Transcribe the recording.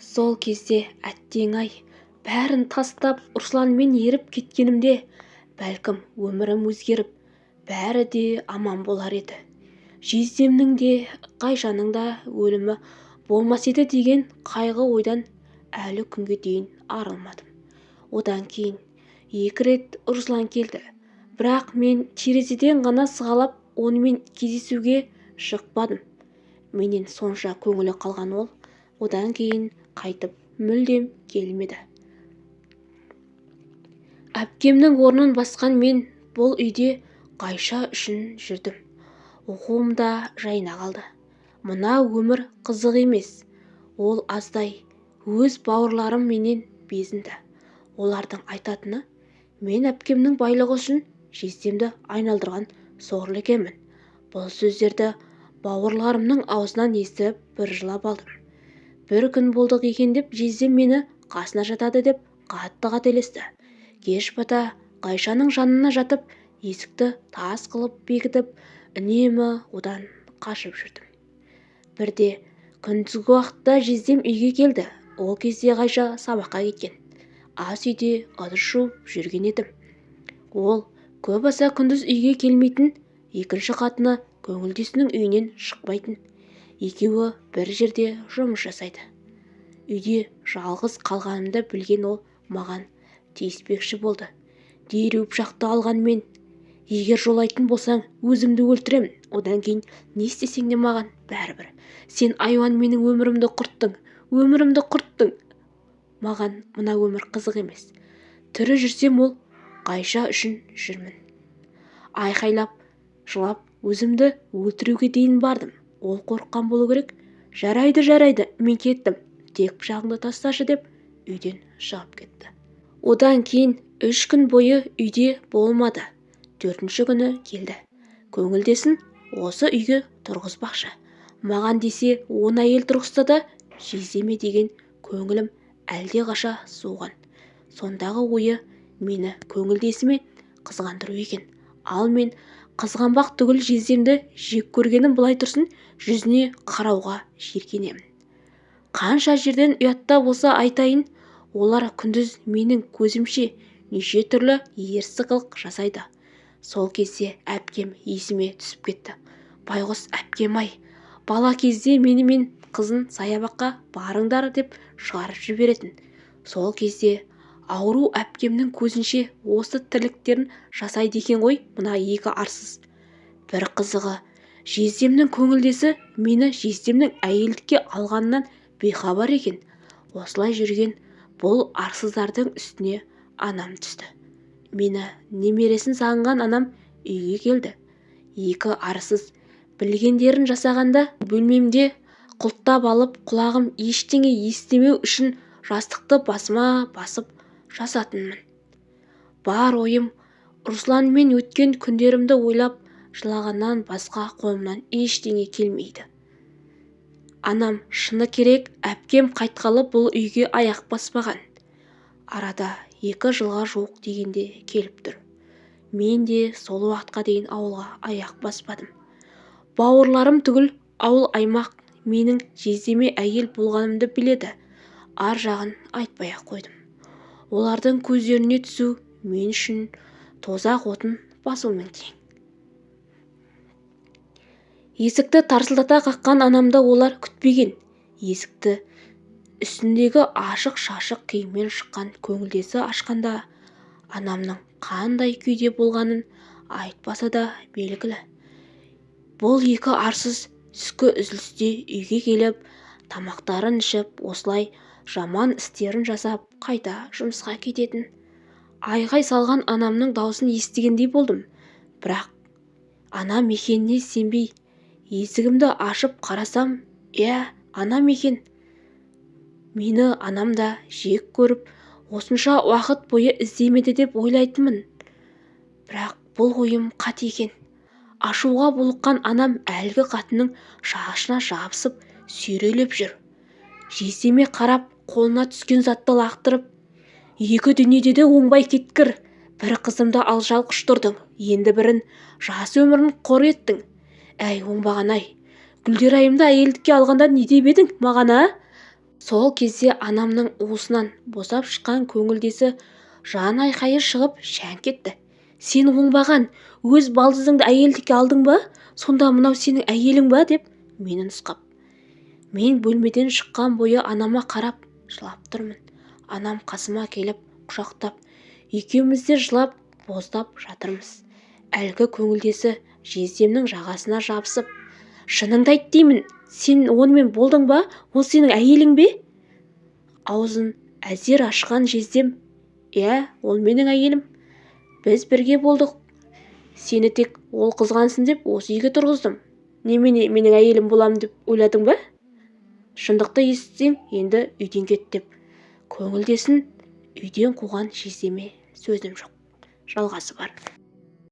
сол кезде әттең-ай бәрін тастап русланмен еріп кеткенімде бәлкім өмірім өзгеріп бәрі де аман болар еді. Жездемнің де ғайшаның да өлімі болмас еді деген қайғы ойдан әлі күнге дейін арылмадым. Одан кейін екі рет руслан келді. Бірақ мен терезеден ғана сығалап онымен кездесуге шықпадым. Менен сонша көңілі қалған ол. Одан кейін қайтып мүлдем келмеді. Әпкемнің орнын басқан мен бұл үйде қайша үшін жүрдім. Оқуым да жайына қалды. Мына өмір қызық емес. Ол аздай өз бауырларым менен безінді. Олардың айтатыны мен әпкемнің байлығы үшін жездемді айналдырған сорлы екенмін. Бұл сөздерді бауырларымның аузынан естіп бір жылап алдым. Бір күн болдық екен деп жездем мені қасына жатады деп қатты қателесті. Кеш бата ғайшаның жанына жатып есікті тас қылып бекітіп үнемі одан қашып жүрдім. Бірде күндізгі уақытта жездем үйге келді. Ол кезде ғайша сабаққа кеткен. Ас үйде ыдыс жуып жүрген едім. Ол көп аса күндіз үйге келмейтін екінші қатыны көңілдесінің үйінен шықпайтын. Екеуі бір жерде жұмыс жасайды. Үйде жалғыз қалғанымды білген ол маған тиіспекші болды. Дереу пышақты алған мен егер жолайтын болсаң өзімді өлтіремін. Одан кейін не істесең де маған бәрібір. Сен айуан менің өмірімді құрттың өмірімді құрттың. Маған мына өмір қызық емес. Тірі жүрсем ол қайша үшін жүрмін? Айқайлап жылап өзімді өлтіруге дейін бардым. Ол қорыққан болу керек. Жарайды жарайды мен кеттім. Тек пышағыңды тасташы деп үйден шығып кетті. Одан кейін үш күн бойы үйде болмады. Төртінші күні келді. Көңілдесін осы үйге тұрғызбақшы. Маған десе он әйел тұрғызса да жездеме деген көңілім әлдеқаша суыған сондағы ойы мені көңілдесіме қызғандыру екен. Ал мен қызғанбақ түгіл жездемді жек көргенім былай тұрсын жүзіне қарауға жиіркенемін қанша жерден ұятта болса айтайын олар күндіз менің көзімше неше түрлі ерсі қылық жасайды. Сол кезде әпкем есіме түсіп кетті. Байғұс әпкем-ай бала кезде мені мен қызын саябаққа барыңдар деп шығарып жіберетін. Сол кезде ауру әпкемнің көзінше осы тірліктерін жасайды екен ғой мына екі арсыз. Бір қызығы жездемнің көңілдесі мені жездемнің әйелдікке алғанынан бейхабар екен. Осылай жүрген бұл арсыздардың үстіне анам түсті. Мені немересін сағынған анам үйге келді. Екі арсыз білгендерін жасағанда бөлмемде құлттап алып құлағым ештеңе естімеу үшін жастықты басыма басып жазатынмын. Бар ойым русланмен өткен күндерімді ойлап жылағаннан басқа қолымнан ештеңе келмейді. Анам шыны керек әпкем қайтқалы бұл үйге аяқ баспаған. Арада екі жылға жуық дегенде келіп тұр. Мен де сол уақытқа дейін ауылға аяқ баспадым. Бауырларым түгіл ауыл-аймақ менің жездеме әйел болғанымды біледі. Ар жағын айтпай-ақ қойдым. Олардың көздеріне түсу мен үшін тозақ отын басумен тең есікті тарсылдата қаққан анамды олар күтпеген. Есікті үстіндегі ашық-шашық киіммен шыққан көңілдесі ашқанда анамның қандай күйде болғанын айтпаса да белгілі. Бұл екі арсыз түскі үзілісте үйге келіп тамақтарын ішіп осылай жаман істерін жасап қайта жұмысқа кететін. Айғай салған анамның даусын естігендей болдым. Бірақ анам екеніне сенбей есігімді ашып қарасам иә анам екен мені анам да жек көріп осынша уақыт бойы іздемеді деп ойлайтынмын. Бірақ бұл ойым қате екен. Ашуға булыққан анам әлгі қатынның шашына жабысып сүйрелеп жүр. Жездеме қарап қолына түскен затты лақтырып екі дүниеде де оңбай кеткір. Бір қызымды алжал құштырдың енді бірін жас өмірін қор еттің. Әй оңбаған-ай гүлдерайымды әйелдікке алғанда не деп едің маған а? Сол кезде анамның уысынан босап шыққан көңілдесі жан айқайы шығып шәңк етті сен оңбаған өз балдызыңды әйелдікке алдың ба? Сонда мынау сенің әйелің ба? деп мені нұсқап. Мен бөлмеден шыққан бойы анама қарап жылап тұрмын. Анам қасыма келіп құшақтап екеуміз де жылап боздап жатырмыз. Әлгі көңілдесі жездемнің жағасына жабысып шыныңды айт деймін сен онымен болдың ба? Ол сенің әйелің бе? Аузын әзер ашқан жездем иә ол менің әйелім. Біз бірге болдық. Сені тек ол қызғансын деп осы үйге тұрғыздым. Немене менің әйелім боламын деп ойладың ба? Шындықты естісең енді үйден кет деп. Көңілдесін үйден қуған жездеме сөзім жоқ. Жалғасы бар.